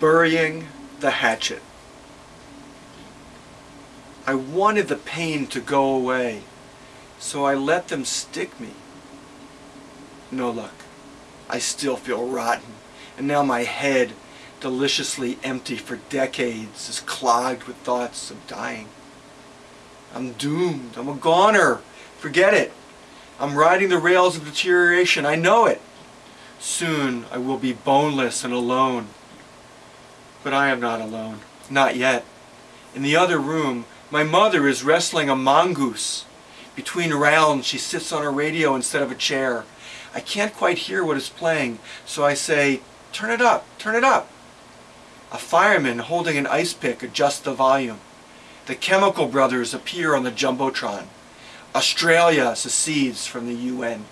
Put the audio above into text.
Burying the hatchet. I wanted the pain to go away, so I let them stick me. No luck. I still feel rotten, and now my head, deliciously empty for decades, is clogged with thoughts of dying. I'm doomed. I'm a goner. Forget it. I'm riding the rails of deterioration. I know it. Soon I will be boneless and alone. But I am not alone. Not yet. In the other room, my mother is wrestling a mongoose. Between rounds, she sits on a radio instead of a chair. I can't quite hear what is playing, so I say, turn it up, turn it up. A fireman holding an ice pick adjusts the volume. The Chemical Brothers appear on the Jumbotron. Australia secedes from the UN.